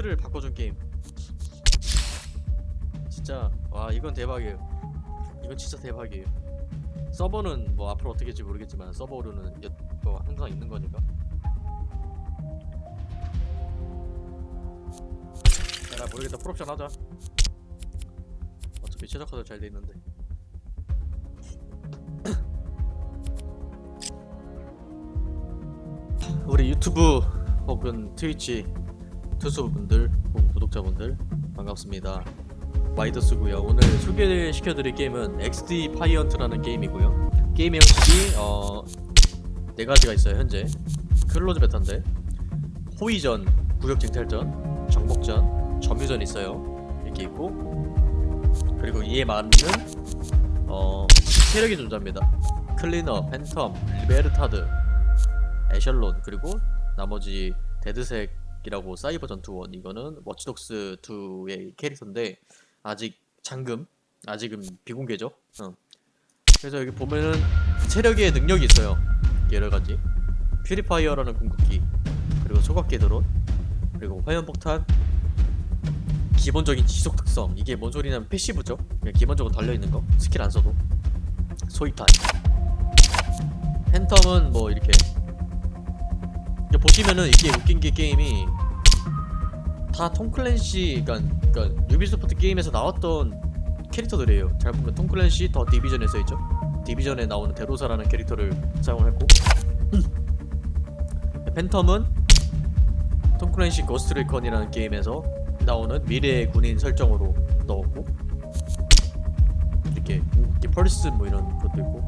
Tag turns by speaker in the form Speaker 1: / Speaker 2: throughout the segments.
Speaker 1: 틀을 바꿔준 게임. 진짜 와 이건 대박이에요. 이건 진짜 대박이에요. 서버는 뭐 앞으로 어떻게 될지 모르겠지만 서버로는 여, 뭐 항상 있는 거니까. 야, 나 모르겠다. 풀옵션 하자. 어차피 최적화도 잘 돼 있는데. 우리 유튜브 혹은 트위치 트수분들 구독자분들 반갑습니다. 와이더스고요. 오늘 소개시켜드릴 게임은 XDefiant라는 게임이고요. 게임의 형식이 어... 네 가지가 있어요 현재. closed beta인데 호위전, 구역쟁탈전, 정복전, 점유전 있어요. 이렇게 있고 그리고 이에 맞는 어... 세력의 존재입니다. Cleaner, Phantom, Libertad Echelon 그리고 나머지 DedSec 이라고 사이버 전투원 이거는 Watch Dogs 2의 캐릭터인데 아직 잠금 아직은 비공개죠? 어. 그래서 여기 보면은 세력의 능력이 있어요. 여러가지. Purifier라는 궁극기 그리고 소각기 드론 그리고 화염폭탄. 기본적인 지속 특성. 이게 뭔 소리냐면 passive죠? 그냥 기본적으로 달려있는 거. 스킬 안 써도. 소이탄. Phantom은 뭐 이렇게 보시면은 이게 웃긴 게 게임이 다 Tom Clancy 그니까 그러니까 유비소프트 게임에서 나왔던 캐릭터들이에요. 잘 보면 Tom Clancy The Division에 써있죠? Division에 나오는 데로사라는 캐릭터를 사용을 했고. 팬텀은 톰클랜시 고스트리컨이라는 게임에서 나오는 미래의 군인 설정으로 넣었고. 이렇게, 이렇게 펄스 뭐 이런 것도 있고.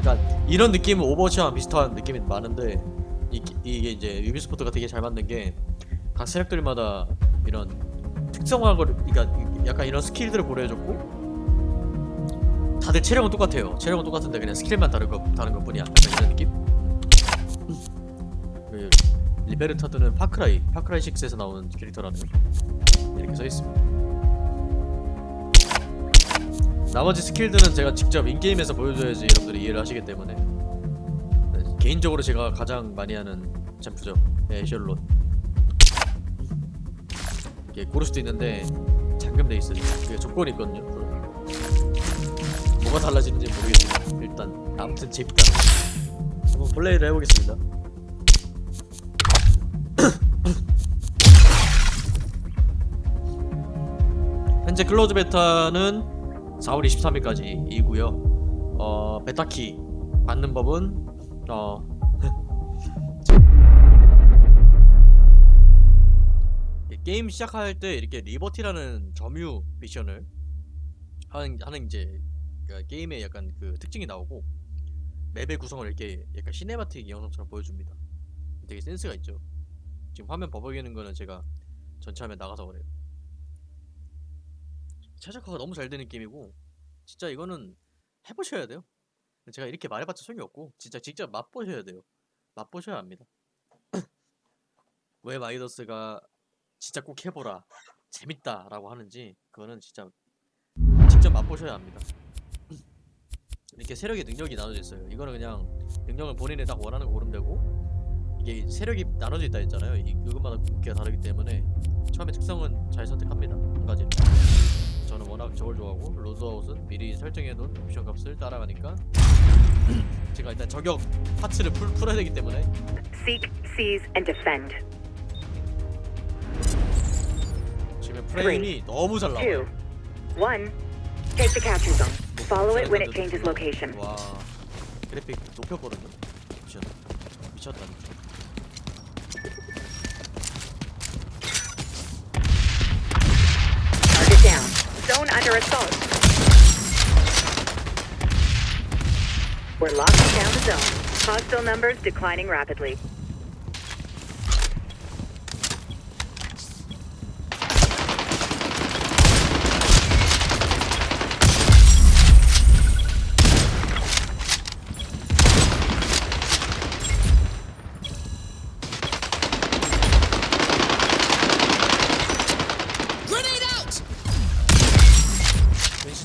Speaker 1: 그러니까 이런 느낌은 오버워치와 비슷한 느낌이 많은데 이, 이게 이제 유비소프트가 되게 잘 만든 게 각 세력들마다 이런 특성화를 그러니까 약간 이런 스킬들을 고려해줬고 다들 체력은 똑같아요. 체력은 똑같은데 그냥 스킬만 다른 거 다른 것 뿐이야. 약간 이런 느낌. 그 리베르타드는 파크라이 파크라이 6에서 나오는 캐릭터라는 이렇게 써 있습니다. 나머지 스킬들은 제가 직접 인게임에서 보여줘야지 여러분들이 이해를 하시기 때문에 개인적으로 제가 가장 많이 하는 챔프죠. 네, 에셜론 이게 고를 수도 있는데 잠금돼 있어요. 그게 조건이 있거든요. 뭐가 달라지는지 모르겠지만 일단 아무튼 재밌다 한번 플레이를 해보겠습니다. 현재 close beta는 4월 23일까지 이고요. 어 beta key 받는 법은 어. 게임 시작할 때 이렇게 리버티라는 점유 미션을 하는, 하는 이제 그러니까 게임의 약간 그 특징이 나오고 맵의 구성을 이렇게 약간 cinematic 영상처럼 보여줍니다. 되게 센스가 있죠. 지금 화면 버벅이는 거는 제가 전체 화면 나가서 그래요. 최적화가 너무 잘 되는 게임이고 진짜 이거는 해보셔야 돼요 제가 이렇게 말해봤자 소용이 없고 진짜 직접 맛보셔야 돼요. 맛보셔야 합니다. 왜 마이더스가 진짜 꼭 해보라 재밌다 라고 하는지 그거는 진짜 직접 맛보셔야 합니다. 이렇게 세력의 능력이 나눠져 있어요. 이거는 그냥 능력을 본인이 딱 원하는 거 고르면 되고 이게 세력이 나눠져 있다 했잖아요. 이 그것마다 궁극기가 다르기 때문에 처음에 특성은 잘 선택합니다. 한 가지 워낙 저걸 좋아하고 loadout은 미리 설정해놓은 옵션 값을 따라가니까 제가 일단 저격 파츠를 풀, 풀어야 되기 때문에
Speaker 2: Seek, seize, and defend.
Speaker 1: 지금 프레임이 너무 잘
Speaker 2: Two,
Speaker 1: 나와요
Speaker 2: one. Take the capture zone. Follow it when it changes location.
Speaker 1: 와 그래픽 높였거든요 미쳤다 미쳤다
Speaker 2: Zone under assault. We're locking down the zone. Hostile numbers declining rapidly.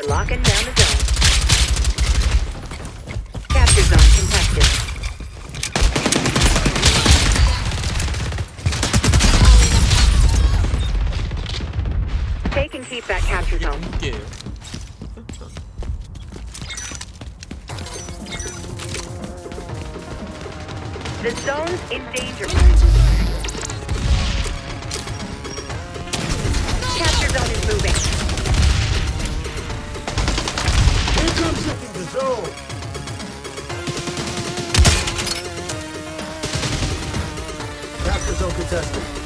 Speaker 2: We're locking down the zone. Capture zone contested. They can keep that capture zone. The zone's in danger.
Speaker 3: go! Captures uncontested.